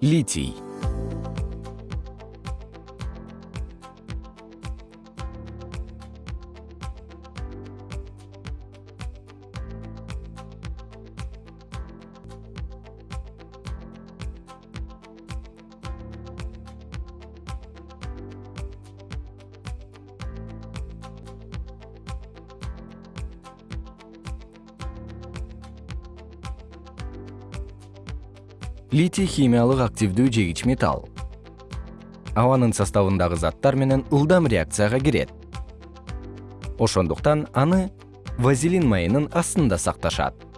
литий литий химиялык активдүү жегич металл. Абанын составындагы заттар менен ылдам реакцияга кирет. Ошондуктан аны вазелин майынын астында сакташат